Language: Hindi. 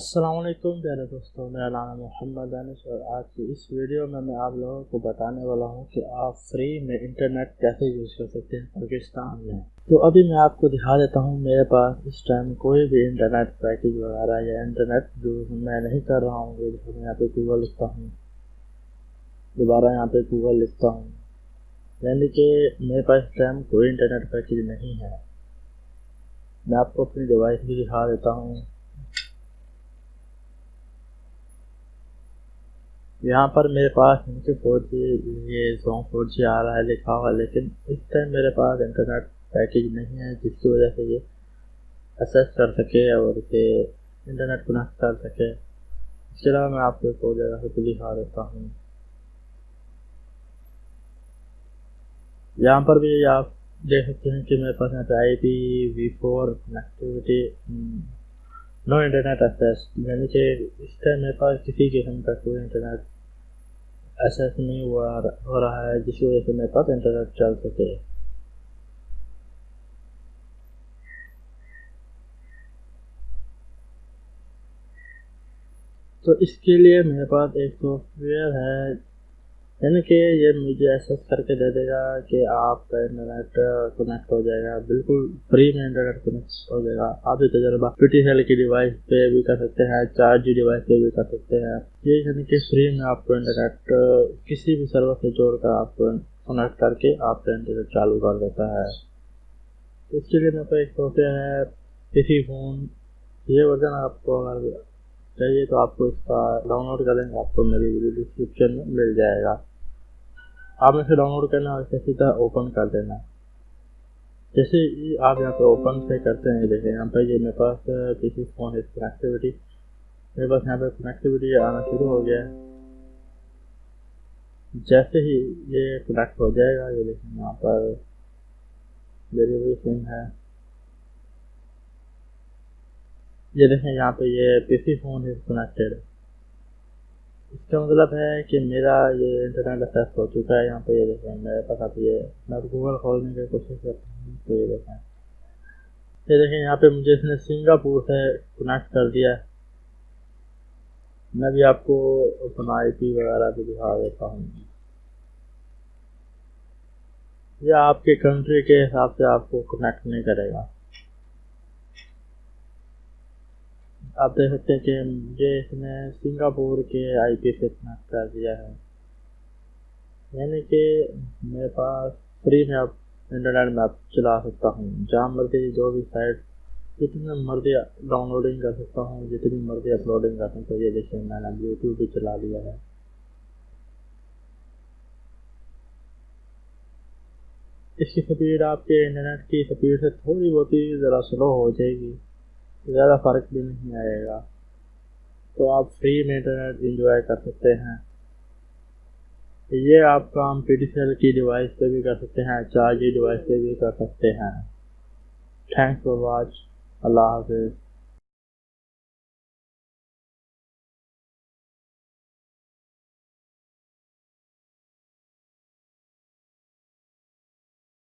असलम प्यारे दोस्तों। मेरा नाम है मोहम्मद अनस और आज की इस वीडियो में मैं आप लोगों को बताने वाला हूँ कि आप फ्री में इंटरनेट कैसे यूज़ कर सकते हैं पाकिस्तान में। तो अभी मैं आपको दिखा देता हूँ, मेरे पास इस टाइम कोई भी इंटरनेट पैकेज वगैरह या इंटरनेट जो मैं नहीं कर रहा हूँ मैं यहाँ पे गूगल लिखता हूँ, दोबारा यहाँ पे गूगल लिखता हूँ, यानी कि मेरे पास इस टाइम कोई इंटरनेट पैकेज नहीं है। मैं आपको अपनी डिवाइस भी दिखा देता हूँ। यहाँ पर मेरे पास इनके फोर जी ये सॉन्ग फोर जी आ रहा है, लिखा हुआ लेकिन इस टाइम मेरे पास इंटरनेट पैकेज नहीं है, जिसकी वजह से ये असेस कर सके और इसे इंटरनेट कनेक्ट कर सके। इसके अलावा मैं आपको एक और जगह से दिखा देता हूँ। यहाँ पर भी आप देख सकते हैं कि मेरे पास यहाँ पे I P V four connectivity no internet access यानी कि इस टाइम मेरे पास किसी किस्म का कोई इंटरनेट एक्सेस नहीं हुआ हो रहा है जिसकी वजह से मेरे पास इंटरनेट चल सके तो इसके लिए मेरे पास एक सॉफ्टवेयर है यानी कि ये मुझे एसेस करके दे देगा कि आपका इंटरनेट कनेक्ट हो जाएगा। बिल्कुल फ्री में इंटरनेट कनेक्ट हो जाएगा। आप ये तजर्बा पी सेल की डिवाइस पे भी कर सकते हैं चार जी डिवाइस पे भी कर सकते हैं। ये यानी कि फ्री में आपको इंटरनेट किसी भी सर्वर से जोड़कर आपको कनेक्ट करके आपका इंटरनेट चालू कर देता है। इसके लिए मेरे पास एक सॉफ्टवेयर है किसी फ़ोन ये वर्जन आपको अगर चाहिए तो आपको इसका डाउनलोड करेंगे आपको मेरी वीडियो डिस्क्रिप्शन में मिल जाएगा। आपने इसे डाउनलोड करना और इसे सीधा ओपन कर देना। जैसे आप यहाँ पे ओपन से करते हैं देखें यहाँ पर ये मेरे पास किसी फ़ोन है कनेक्टिविटी मेरे पास यहाँ पे कनेक्टिविटी आना शुरू हो गया है। जैसे ही ये कनेक्ट हो जाएगा, ये देखें यहाँ पर डिलीवरी सिम है। ये देखें यहाँ पे ये पीसी फ़ोन इज़ कनेक्टेड इसका मतलब है कि मेरा ये इंटरनेट एक्सेस हो चुका है, यहाँ पे ये देखें, मेरे पास आप ये, मैं गूगल खोलने की कोशिश करता हूँ तो ये देखें। ये देखें, यहाँ पे मुझे इसने सिंगापुर से कनेक्ट कर दिया है। मैं भी आपको अपना आई पी वगैरह भी दिखा देता हूँ। यह आपके कंट्री के हिसाब से आपको कनेक्ट नहीं करेगा। आप देख सकते हैं कि मुझे इसने सिंगापुर के आईपी से कनेक्ट कर दिया है। यानी कि मेरे पास फ्री में आप इंटरनेट में आप चला सकता हूँ। जहाँ मर्ज़ी जो भी साइट जितनी मर्ज़ी डाउनलोडिंग कर सकता हूँ, जितनी मर्ज़ी अपलोडिंग कर सकता हूँ। ये देखिए, मैंने अब यूट्यूब भी चला लिया है। इसकी स्पीड आपके इंटरनेट की स्पीड से थोड़ी बहुत ही ज़रा स्लो हो जाएगी। ज़्यादा फ़र्क भी नहीं आएगा। तो आप फ्री में इंटरनेट इंजॉय कर सकते हैं। ये आप काम पी की डिवाइस पे भी कर सकते हैं चार जी डिवाइस पे भी कर सकते हैं। थैंक्स फॉर वॉच अल्लाह हाफिज़